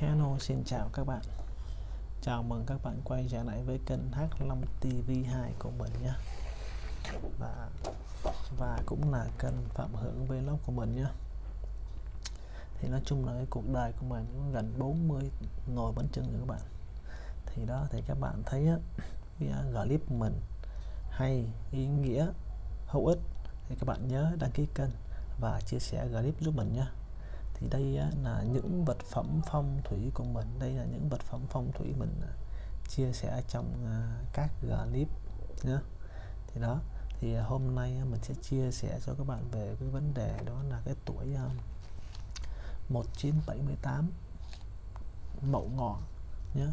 Hello xin chào các bạn. Chào mừng các bạn quay trở lại với kênh H5 TV2 của mình nhé. Và, và cũng là kênh Phạm Hưởng Vlog của mình nhé. Thì nói chung là cái cuộc đời của mình cũng gần 40 ngồi bánh chưng rồi các bạn. Thì đó thì các bạn thấy á, cái à, clip mình hay ý nghĩa hữu ích thì các bạn nhớ đăng ký kênh và chia sẻ clip giúp mình nhé thì đây là những vật phẩm phong thủy của mình. Đây là những vật phẩm phong thủy mình à, chia sẻ trong à, các clip nhé thì đó, thì à, hôm nay mình sẽ chia sẻ cho các bạn về cái vấn đề đó là cái tuổi 1978 mậu ngọ nhé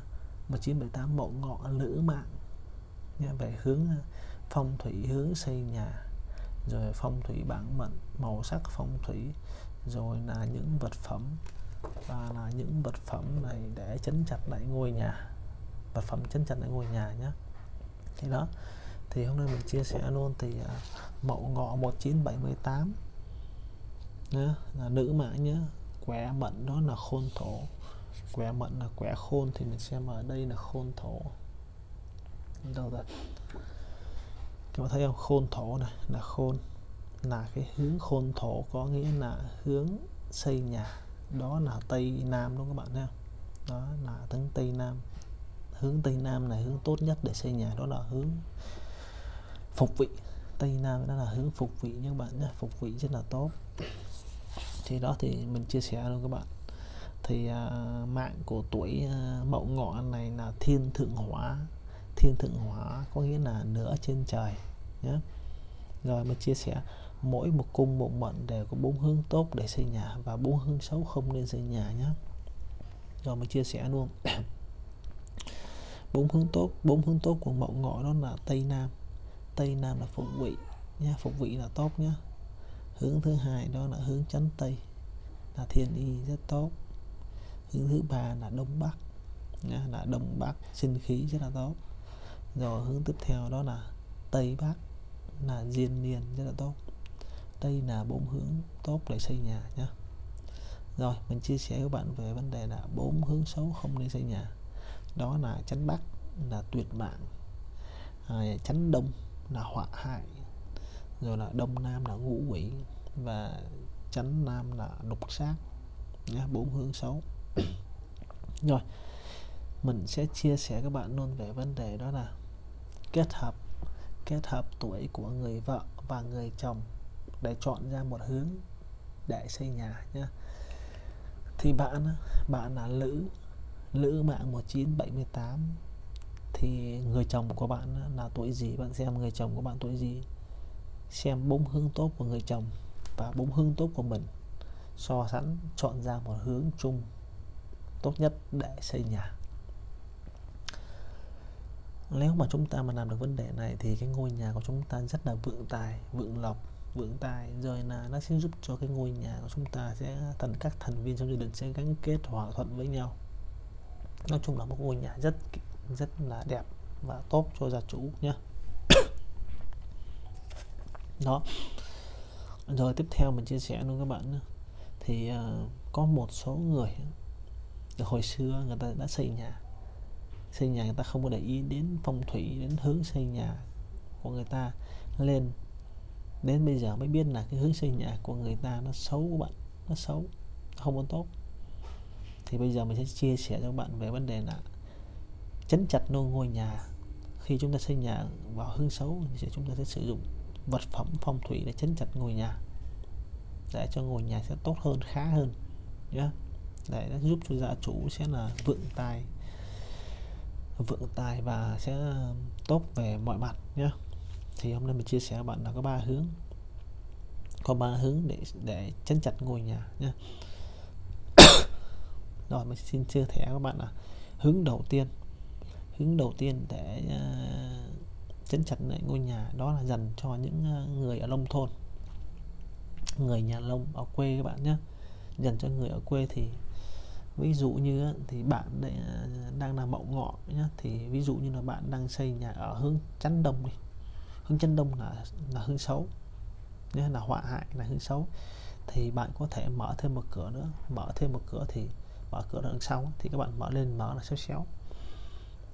1978 mậu ngọ lữ mạng nhé về hướng phong thủy, hướng xây nhà, rồi phong thủy bản mệnh, màu sắc phong thủy rồi là những vật phẩm. Và là những vật phẩm này để chấn chặt lại ngôi nhà. Vật phẩm chấn chặt lại ngôi nhà nhé thì đó. Thì hôm nay mình chia sẻ luôn thì à, uh, mậu ngọ 1978 nhé là nữ mạng nhé quẻ mệnh đó là khôn thổ. Quẻ mệnh là quẻ khôn thì mình xem ở đây là khôn thổ. Đâu rồi? Các bạn thấy không? Khôn thổ này là khôn là cái hướng khôn thổ có nghĩa là hướng xây nhà. Đó là tây nam đúng không các bạn nhé đó là hướng tây nam. Hướng tây nam là hướng tốt nhất để xây nhà đó là hướng phục vị. Tây nam đó là hướng phục vị như các bạn nhé phục vị rất là tốt. Thì đó thì mình chia sẻ luôn các bạn. Thì uh, mạng của tuổi uh, mậu ngọ này là thiên thượng hỏa. Thiên thượng hỏa có nghĩa là nửa trên trời nhé. Rồi mình chia sẻ mỗi một cung, một mệnh đều có bốn hướng tốt để xây nhà và bốn hướng xấu không nên xây nhà nhé. Rồi mình chia sẻ luôn. Bốn hướng tốt, bốn hướng tốt của mậu ngọ đó là tây nam. Tây nam là phục vị nha phục vị là tốt nhé. Hướng thứ hai đó là hướng chánh tây, là thiên y rất tốt. Hướng thứ ba là đông bắc nha là đông bắc sinh khí rất là tốt. Rồi hướng tiếp theo đó là tây bắc, là diên niên rất là tốt đây là bốn hướng tốt để xây nhà nhé rồi mình chia sẻ với bạn về vấn đề là bốn hướng xấu không nên xây nhà. Đó là chánh bắc là tuyệt mạng à, chánh đông là họa hại rồi là đông nam là ngũ quỷ và chánh nam là lục sát nhé bốn hướng xấu. Rồi mình sẽ chia sẻ các bạn luôn về vấn đề đó là kết hợp kết hợp tuổi của người vợ và người chồng để chọn ra một hướng để xây nhà nhé thì bạn bạn là lữ lữ mạng 1978 thì người chồng của bạn là tuổi gì? Bạn xem người chồng của bạn tuổi gì? Xem bốn hướng tốt của người chồng và bốn hướng tốt của mình. So sánh, chọn ra một hướng chung tốt nhất để xây nhà. Nếu mà chúng ta mà làm được vấn đề này thì cái ngôi nhà của chúng ta rất là vượng tài, vượng lộc vững tài rồi là nó sẽ giúp cho cái ngôi nhà của chúng ta sẽ thành các thành viên trong gia đình sẽ gắn kết hòa thuận với nhau. Nói chung là một ngôi nhà rất rất là đẹp và tốt cho gia chủ nhé đó. Rồi tiếp theo mình chia sẻ luôn các bạn thì uh, có một số người hồi xưa người ta đã xây nhà. Xây nhà người ta không có để ý đến phong thủy đến hướng xây nhà của người ta lên đến bây giờ mới biết là cái hướng xây nhà của người ta nó xấu của bạn, nó xấu, không muốn tốt. Thì bây giờ mình sẽ chia sẻ cho các bạn về vấn đề là chấn chặt nô ngôi nhà. Khi chúng ta xây nhà vào hướng xấu thì chúng ta sẽ sử dụng vật phẩm phong thủy để chấn chặt ngôi nhà, để cho ngôi nhà sẽ tốt hơn, khá hơn nhé để nó giúp cho gia chủ sẽ là vượng tài vượng tài và sẽ ờ, tốt về mọi mặt nhé thì hôm nay mình chia sẻ với bạn là có ba hướng. Có ba hướng để để chấn chặt ngôi nhà nhé rồi mình xin chia sẻ các bạn là hướng đầu tiên. Hướng đầu tiên để ờ, uh, chấn chặt lại ngôi nhà đó là dành cho những uh, người ở nông thôn. Người nhà nông ở quê các bạn nhé dành cho người ở quê thì ví dụ như thì bạn ờ, đang làm mậu ngọ nhé thì ví dụ như là bạn đang xây nhà ở hướng chắn đông đi hướng chân đông là là hướng xấu. Nhé là họa hại là hướng xấu. Thì bạn có thể mở thêm một cửa nữa. Mở thêm một cửa thì mở cửa đằng sau thì các bạn mở lên mở là xéo xéo.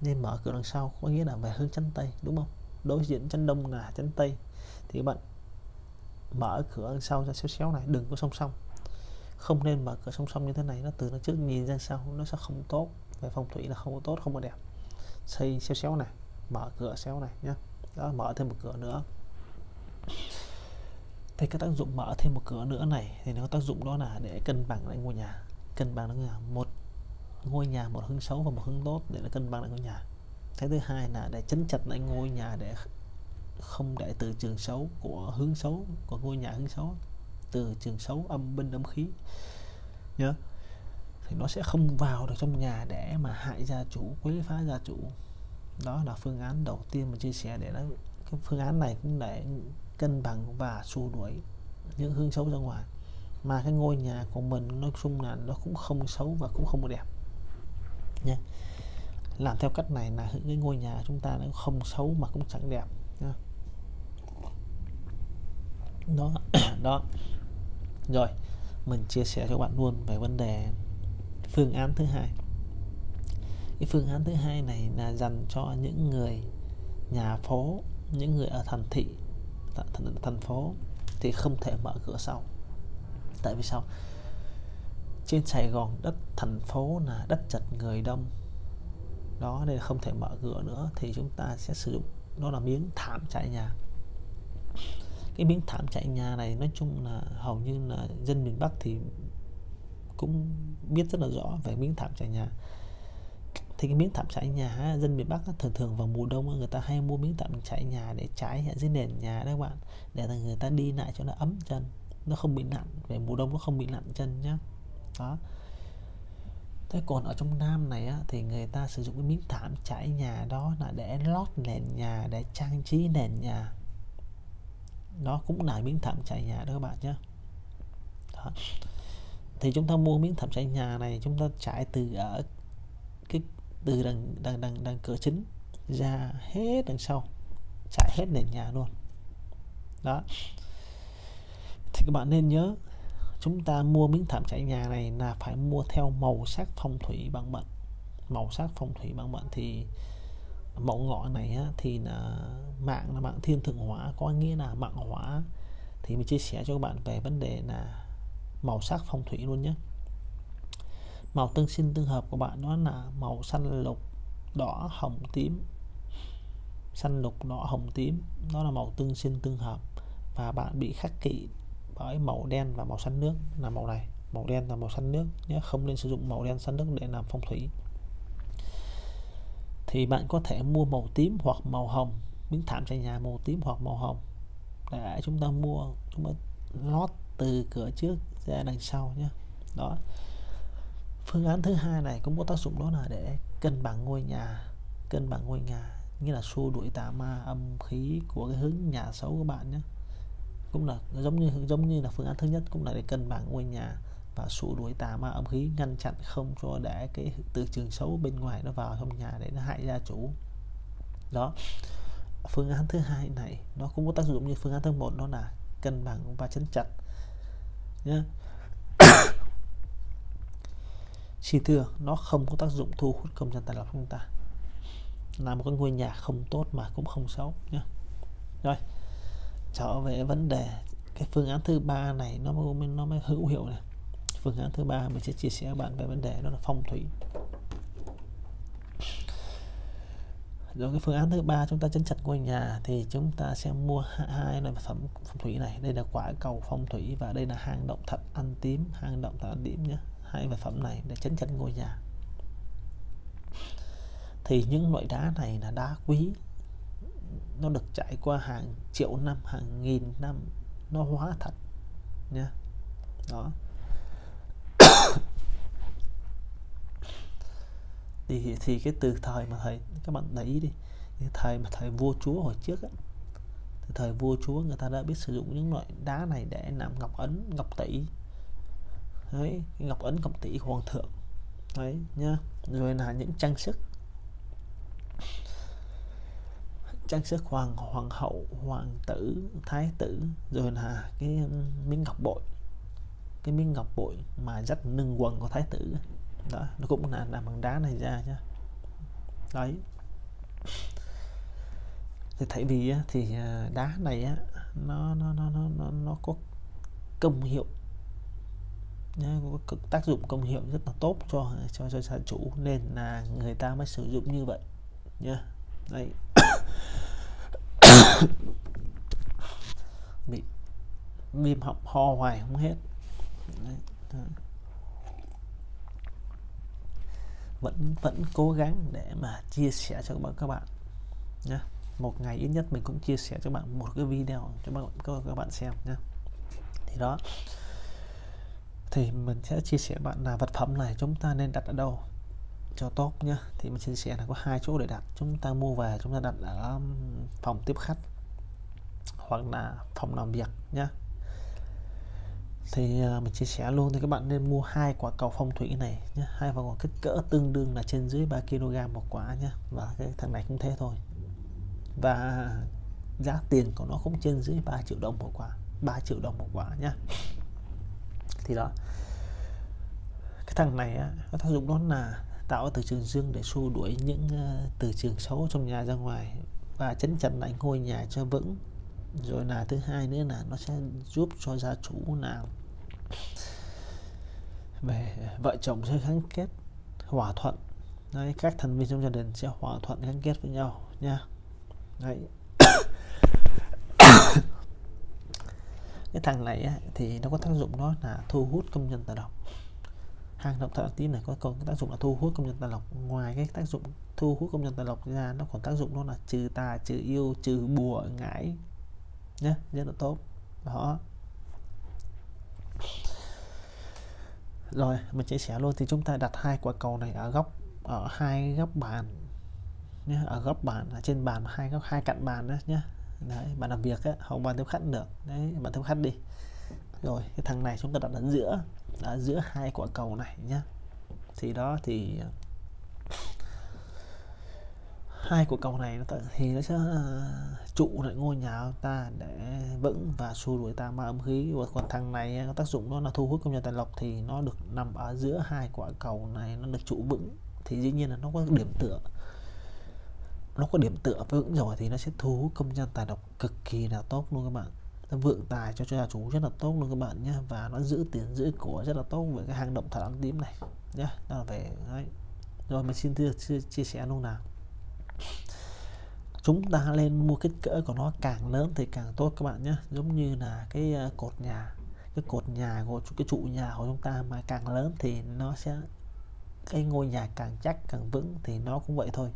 Nên mở cửa đằng sau có nghĩa là về hướng chân tây, đúng không? Đối diện chân đông là chân tây. Thì các bạn mở cửa đằng sau ra xéo xéo này, đừng có song song. Không nên mở cửa song song như thế này, nó từ nó trước nhìn ra sau, nó sẽ không tốt. Về phong thủy là không có tốt, không có đẹp. Xây xéo xéo này, mở cửa xéo này nhé đó, mở thêm một cửa nữa. Thì cái tác dụng mở thêm một cửa nữa này, thì nó có tác dụng đó là để cân bằng lại ngôi nhà. Cân bằng lại nhà. Một ngôi nhà, một hướng xấu và một hướng tốt để nó cân bằng lại ngôi nhà. Cái thứ hai là để chấn chặt lại ngôi nhà để không để từ trường xấu của hướng xấu, của ngôi nhà hướng xấu, từ trường xấu âm binh âm khí. Nhớ. Thì nó sẽ không vào được trong nhà để mà hại gia chủ, quấy phá gia chủ đó là phương án đầu tiên mình chia sẻ để nó cái phương án này cũng để cân bằng và xua đuổi những hướng xấu ra ngoài. Mà cái ngôi nhà của mình nói chung là nó cũng không xấu và cũng không đẹp. Nha. làm theo cách này là cái ngôi nhà chúng ta nó không xấu mà cũng chẳng đẹp, nha. đó. Đó. Rồi, mình chia sẻ cho bạn luôn về vấn đề phương án thứ hai cái phương án thứ hai này là dành cho những người nhà phố những người ở thành thị thành, thành phố thì không thể mở cửa sau. Tại vì sao? Trên Sài Gòn đất thành phố là đất chật người đông. Đó nên không thể mở cửa nữa thì chúng ta sẽ sử dụng đó là miếng thảm trải nhà. Cái miếng thảm trải nhà này nói chung là hầu như là dân miền Bắc thì cũng biết rất là rõ về miếng thảm trải nhà thì cái miếng thảm trải nhà dân miền Bắc thường thường vào mùa đông người ta hay mua miếng thảm trải nhà để trải ở dưới nền nhà đó các bạn để là người ta đi lại cho nó ấm chân nó không bị nặng về mùa đông nó không bị nặng chân nhá. Đó. Thế còn ở trong Nam này á, thì người ta sử dụng cái miếng thảm trải nhà đó là để lót nền nhà để trang trí nền nhà. Đó cũng là miếng thảm trải nhà đó các bạn nhé đó. thì chúng ta mua miếng thảm trải nhà này chúng ta trải từ ở từ đằng đằng đằng, đằng cửa chính ra hết đằng sau chạy hết nền nhà luôn. Đó. Thì các bạn nên nhớ chúng ta mua miếng thảm trải nhà này là phải mua theo màu sắc phong thủy bằng mệnh màu sắc phong thủy bằng mệnh thì mẫu ngọ này á, thì là mạng là mạng thiên thượng hóa có nghĩa là mạng hỏa. Thì mình chia sẻ cho các bạn về vấn đề là màu sắc phong thủy luôn nhé màu tương sinh tương hợp của bạn đó là màu xanh lục, đỏ, hồng, tím. Xanh lục, đỏ, hồng, tím. Đó là màu tương sinh tương hợp. Và bạn bị khắc kỵ bởi màu đen và màu xanh nước. Là màu này, màu đen và màu xanh nước nhé. Không nên sử dụng màu đen xanh nước để làm phong thủy. Thì bạn có thể mua màu tím hoặc màu hồng, miếng thảm trải nhà màu tím hoặc màu hồng. Để chúng ta mua, chúng ta lót từ cửa trước ra đằng sau nhé. Đó phương án thứ hai này cũng có tác dụng đó là để cân bằng ngôi nhà, cân bằng ngôi nhà như là xua đuổi tà ma âm khí của cái hướng nhà xấu của bạn nhé. Cũng là, giống như giống như là phương án thứ nhất cũng là để cân bằng ngôi nhà và xua đuổi tà ma âm khí, ngăn chặn không cho để cái từ trường xấu bên ngoài nó vào trong nhà để nó hại gia chủ. Đó. Phương án thứ hai này nó cũng có tác dụng như phương án thứ một đó là cân bằng và chấn chặt nhé xin thưa nó không có tác dụng thu hút công dân tài lộc chúng ta. Là một cái ngôi nhà không tốt mà cũng không xấu nhé rồi, trở về vấn đề, cái phương án thứ ba này nó mới nó mới hữu hiệu này. Phương án thứ ba mình sẽ chia sẻ với bạn về vấn đề đó là phong thủy. Rồi, cái phương án thứ ba chúng ta chấn chặt ngôi nhà thì chúng ta sẽ mua hai loại phẩm phong thủy này. Đây là quả cầu phong thủy và đây là hang động thật ăn tím, hang động thật ăn tím nhé hai vật phẩm này để chấn chấn ngôi nhà. Thì những loại đá này là đá quý. Nó được trải qua hàng triệu năm, hàng nghìn năm. Nó hóa thật, nha. Đó. Thì thì cái từ thời mà thầy, các bạn để ý đi. Thời mà thời vua chúa hồi trước á, thì thời vua chúa người ta đã biết sử dụng những loại đá này để làm ngọc ấn, ngọc tỷ đấy ngọc ấn ngọc tỷ hoàng thượng. Đấy nhá. Rồi là những trang sức. Trang sức hoàng hoàng hậu hoàng tử thái tử. Rồi là cái um, miếng ngọc bội. Cái miếng ngọc bội mà rất nâng quần của thái tử. Đó nó cũng là làm bằng đá này ra nhá. Đấy. Thì tại vì thì à, đá này á nó nó nó nó nó, nó có công hiệu nhá, có tác dụng công hiệu rất là tốt cho cho cho sản chủ nên là người ta mới sử dụng như vậy nhá. Đây bị viêm họng ho hoài không hết. Đấy. vẫn vẫn cố gắng để mà chia sẻ cho các bạn các bạn nhé một ngày ít nhất mình cũng chia sẻ cho bạn một cái video cho bạn các bạn xem nhé thì đó thì mình sẽ chia sẻ bạn là vật phẩm này chúng ta nên đặt ở đâu cho tốt nhá. Thì mình chia sẻ là có hai chỗ để đặt. Chúng ta mua về, chúng ta đặt ở um, phòng tiếp khách hoặc là phòng làm việc nhá. Thì à, mình chia sẻ luôn thì các bạn nên mua hai quả cầu phong thủy này nhé hai quả cầu kích cỡ tương đương là trên dưới 3 kg một quả nhé và cái thằng này cũng thế thôi. Và giá tiền của nó cũng trên dưới 3 triệu đồng một quả 3 triệu đồng một quả nhá thì đó. Cái thằng này á, có tác dụng đó là tạo từ trường dương để xua đuổi những uh, từ trường xấu trong nhà ra ngoài và chấn chặn lại ngôi nhà cho vững. Rồi là thứ hai nữa là nó sẽ giúp cho gia chủ nào về vợ chồng sẽ gắn kết hòa thuận. Đấy các thành viên trong gia đình sẽ hòa thuận gắn kết với nhau nha. Đấy. Cái thằng này á, thì nó có tác dụng đó là thu hút công nhân tạo động hàng động thợ tím này có còn tác dụng là thu hút công nhân tạo lộc ngoài cái tác dụng thu hút công nhân tạo lộc ra nó còn tác dụng đó là trừ tà trừ yêu trừ bùa ngải. Nhé rất là tốt. Đó. Rồi mình chia sẻ luôn. Thì chúng ta đặt hai quả cầu này ở góc ở hai góc bàn. Nhé ở góc bàn ở trên bàn hai góc hai cạnh bàn đó nhé đấy bạn làm việc á không bạn tiếp khách được. Đấy bạn tiếp khách đi. Rồi cái thằng này chúng ta đặt ở giữa ở giữa hai quả cầu này nhá, thì đó thì ờ, hai quả cầu này nó thì nó sẽ ờ, trụ lại ngôi nhà ta để vững và xua đuổi ta ma âm khí. Và còn thằng này ờ, có tác dụng nó là thu hút công nhân tài lộc thì nó được nằm ở giữa hai quả cầu này nó được trụ vững. Thì dĩ nhiên là nó có điểm tựa nó có điểm tựa vững rồi thì nó sẽ thu hút công nhân tài độc cực kỳ là tốt luôn các bạn. Nó vượng tài cho cho gia chủ rất là tốt luôn các bạn nhé và nó giữ tiền giữ của rất là tốt với cái hang động thảo ăn tím này nhé đó là về đấy. Rồi mình xin thưa chia, chia sẻ luôn nào. Chúng ta lên mua kích cỡ của nó càng lớn thì càng tốt các bạn nhé giống như là cái ờ, cột nhà cái cột nhà của cái trụ nhà của chúng ta mà càng lớn thì nó sẽ cái ngôi nhà càng chắc càng vững thì nó cũng vậy thôi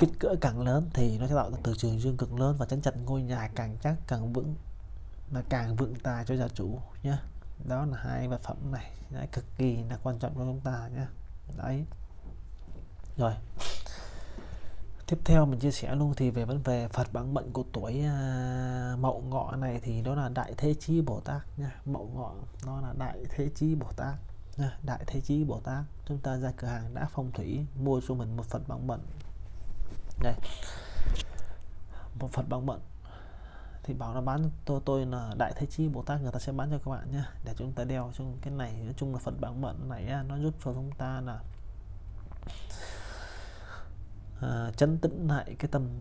kích cỡ càng lớn thì nó sẽ tạo ra từ trường dương cực lớn và chắn chặt ngôi nhà càng chắc càng vững và càng vững tài cho gia chủ nhé đó là hai vật phẩm này đấy, cực kỳ là quan trọng cho chúng ta nhé đấy. Rồi. Tiếp theo mình chia sẻ luôn thì về vấn về Phật bản mệnh của tuổi à, Mậu Ngọ này thì đó là Đại Thế Chí Bồ Tát nha Mậu Ngọ nó là Đại Thế Chí Bồ Tát nha Đại Thế Chí Bồ Tát chúng ta ra cửa hàng đã phong thủy mua cho mình một Phật bản mệnh đây. Một phần bằng mận thì bảo là bán tôi tôi là Đại Thế Chí Bồ Tát người ta sẽ bán cho các bạn nhé để chúng ta đeo trong cái này nói chung là phần bằng mận này nó giúp cho chúng ta là uh, chấn tĩnh lại cái tâm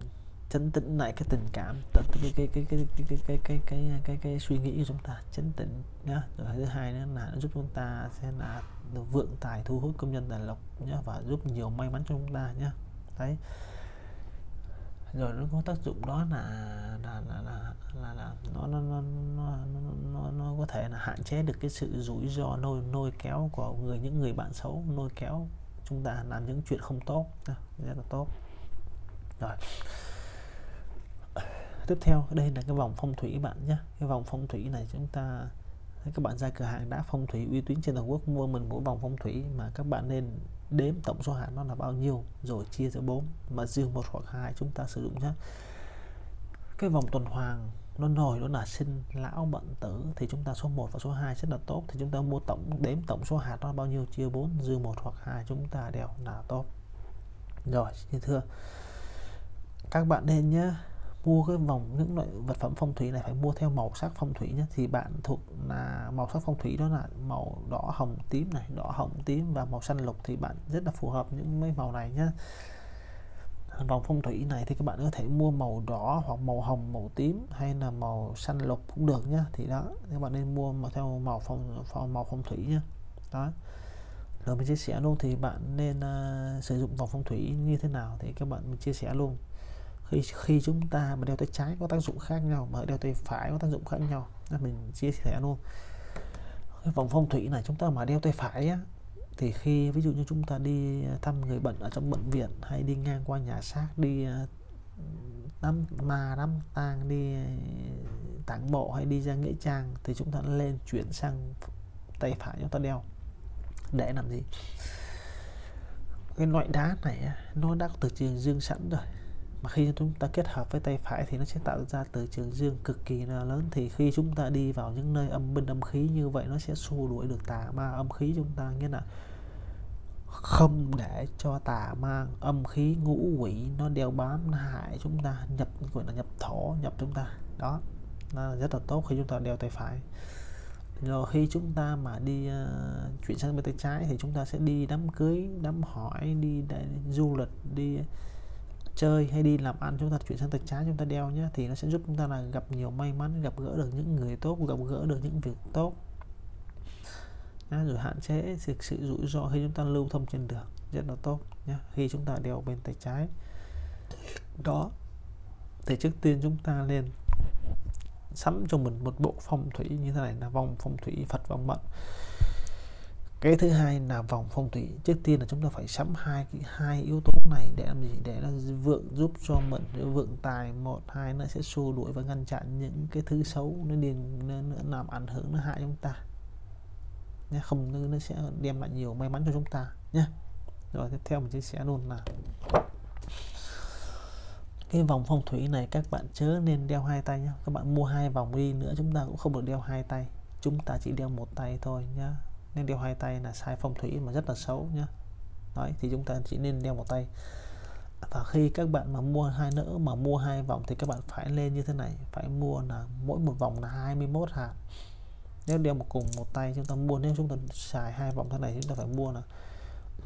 chấn tĩnh lại cái tình cảm cái cái cái cái cái cái cái cái cái cái, cái suy nghĩ của chúng ta chấn tĩnh nhá. Rồi thứ hai nữa là nó giúp chúng ta sẽ là vượng tài thu hút công nhân tài lộc nhá và giúp nhiều may mắn cho chúng ta nhá. Đấy rồi nó có tác dụng đó là là là là, là, là nó, nó, nó, nó, nó, nó có thể là hạn chế được cái sự rủi ro nôi nôi kéo của người những người bạn xấu nôi kéo chúng ta làm những chuyện không tốt. Rất là tốt. Rồi. Tiếp theo đây là cái vòng phong thủy bạn nhé. Cái vòng phong thủy này chúng ta các bạn ra cửa hàng đã phong thủy uy tín trên toàn quốc mua mình mỗi vòng phong thủy mà các bạn nên đếm tổng số hạt nó là bao nhiêu, rồi chia cho bốn, mà dư một hoặc hai chúng ta sử dụng nhé. Cái vòng tuần hoàn nó nổi nó là sinh lão bận tử, thì chúng ta số 1 và số 2 rất là tốt. Thì chúng ta mua tổng, đếm tổng số hạt nó bao nhiêu, chia 4 dư một hoặc hai chúng ta đều là tốt. Rồi, như thưa các bạn nên nhé mua cái vòng những loại vật phẩm phong thủy này phải mua theo màu sắc phong thủy nhé. Thì bạn thuộc là màu sắc phong thủy đó là màu đỏ hồng tím này đỏ hồng tím và màu xanh lục thì bạn rất là phù hợp những mấy màu này nhé. Vòng phong thủy này thì các bạn có thể mua màu đỏ hoặc màu hồng màu tím hay là màu xanh lục cũng được nhá thì đó các bạn nên mua mà theo màu phong, phong màu phong thủy nhá đó. Rồi mình chia sẻ luôn thì bạn nên uh, sử dụng vòng phong thủy như thế nào thì các bạn mình chia sẻ luôn khi khi chúng ta mà đeo tay trái có tác dụng khác nhau mà đeo tay phải có tác dụng khác nhau. Nên mình chia sẻ luôn. Cái vòng phong thủy này chúng ta mà đeo tay phải á, thì khi ví dụ như chúng ta đi à, thăm người bệnh ở trong bệnh viện hay đi ngang qua nhà xác đi à, đám ma đám tang đi à, tảng mộ hay đi ra nghĩa trang thì chúng ta lên chuyển sang tay phải chúng ta đeo. Để làm gì? Cái loại đá này nó đã có từ trường dương sẵn rồi mà khi chúng ta kết hợp với tay phải thì nó sẽ tạo ra từ trường dương cực kỳ là lớn. Thì khi chúng ta đi vào những nơi âm binh âm khí như vậy nó sẽ xua đuổi được tà ma âm khí chúng ta nghĩa là không để cho tà ma âm khí ngũ quỷ nó đeo bám nó hại chúng ta nhập gọi là nhập thổ nhập chúng ta. Đó nó rất là tốt khi chúng ta đeo tay phải. Rồi khi chúng ta mà đi uh, chuyển sang bên tay trái thì chúng ta sẽ đi đám cưới đám hỏi đi để du lịch đi chơi hay đi làm ăn chúng ta chuyển sang tay trái chúng ta đeo nhé thì nó sẽ giúp chúng ta là gặp nhiều may mắn gặp gỡ được những người tốt gặp gỡ được những việc tốt. Nhá, rồi hạn chế sự, sự rủi ro khi chúng ta lưu thông trên đường rất là tốt nhé khi chúng ta đeo bên tay trái. Đó thì trước tiên chúng ta lên sắm cho mình một bộ phong thủy như thế này là vòng phong thủy Phật vòng mệnh cái thứ hai là vòng phong thủy trước tiên là chúng ta phải sắm hai cái hai yếu tố này để làm gì? Để nó vượng giúp cho mệnh vượng tài một hai nó sẽ xua đuổi và ngăn chặn những cái thứ xấu nó điền nó, nó làm ảnh hưởng nó hại chúng ta. Nhé không nó sẽ đem lại nhiều may mắn cho chúng ta nhé rồi tiếp theo mình chia sẻ luôn là cái vòng phong thủy này các bạn chớ nên đeo hai tay nhé các bạn mua hai vòng đi nữa chúng ta cũng không được đeo hai tay. Chúng ta chỉ đeo một tay thôi nhá. Nên đeo hai tay là sai phong thủy mà rất là xấu nhá đấy, thì chúng ta chỉ nên đeo một tay. Và khi các bạn mà mua hai nữa mà mua hai vòng thì các bạn phải lên như thế này, phải mua là mỗi một vòng là 21 hạt. Nếu đeo một cùng một tay chúng ta mua, nếu chúng ta xài hai vòng thế này chúng ta phải mua là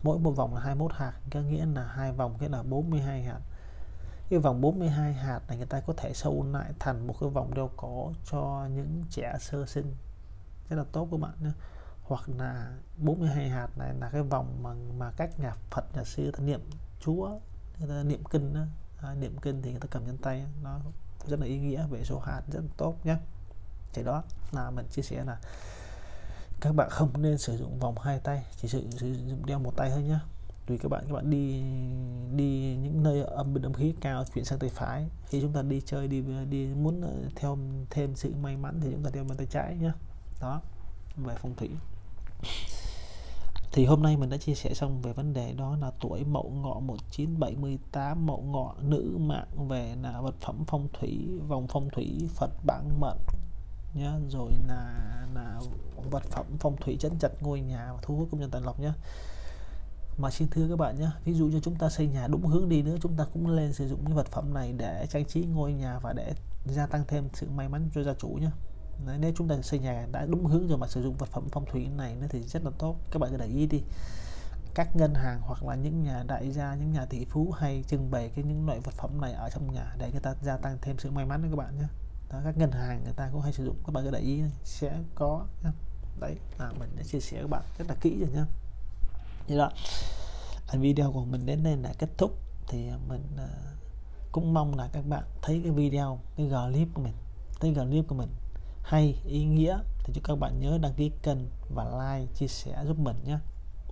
mỗi một vòng là 21 hạt, có nghĩa là hai vòng nghĩa là 42 hạt. Cái vòng 42 hạt này người ta có thể sâu lại thành một cái vòng đeo cổ cho những trẻ sơ sinh. Rất là tốt các bạn nhé hoặc là 42 hạt này là cái vòng mà mà các nhà Phật nhà sư ta niệm Chúa người ta niệm kinh đó. À, niệm kinh thì người ta cầm trên tay nó rất là ý nghĩa về số hạt rất là tốt nhé thì đó là mình chia sẻ là các bạn không nên sử dụng vòng hai tay chỉ sử, sử dụng đeo một tay thôi nhé tùy các bạn các bạn đi đi những nơi âm bình âm khí cao chuyển sang tay phải. Khi chúng ta đi chơi đi đi muốn ờ, theo thêm sự may mắn thì chúng ta đeo bên tay trái nhé đó về phong thủy thì hôm nay mình đã chia sẻ xong về vấn đề đó là tuổi mậu ngọ 1978 mậu ngọ nữ mạng về là vật phẩm phong thủy, vòng phong thủy Phật bản mệnh, nhá. Rồi là là vật phẩm phong thủy chấn chặt ngôi nhà và thu hút công nhân tài lộc nhá. Mà xin thưa các bạn nhé ví dụ như chúng ta xây nhà đúng hướng đi nữa, chúng ta cũng lên sử dụng cái vật phẩm này để trang trí ngôi nhà và để gia tăng thêm sự may mắn cho gia chủ nhé Đấy, nếu chúng ta xây nhà đã đúng hướng rồi mà sử dụng vật phẩm phong thủy này nó thì rất là tốt. Các bạn cứ để ý đi. Các ngân hàng hoặc là những nhà đại gia những nhà tỷ phú hay trưng bày cái những loại vật phẩm này ở trong nhà để người ta gia tăng thêm sự may mắn cho các bạn nhé. Đó, các ngân hàng người ta cũng hay sử dụng. Các bạn cứ để ý sẽ có nhé. đấy là mình đã chia sẻ các bạn rất là kỹ rồi nhá như đó. Video của mình đến đây là kết thúc. Thì mình à, cũng mong là các bạn thấy cái video cái clip của mình thấy clip của mình hay, ý nghĩa, thì chúc các bạn nhớ đăng ký kênh và like, chia sẻ, giúp mình nhé.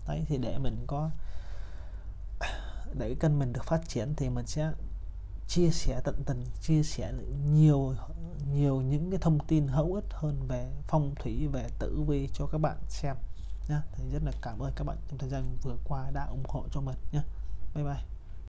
Đấy, thì để mình có, để kênh mình được phát triển thì mình sẽ chia sẻ tận tình, chia sẻ nhiều nhiều những cái thông tin hữu ích hơn về phong thủy, về tử vi cho các bạn xem nhé. Thì rất là cảm ơn các bạn trong thời gian vừa qua đã ủng hộ cho mình nhé. Bye bye.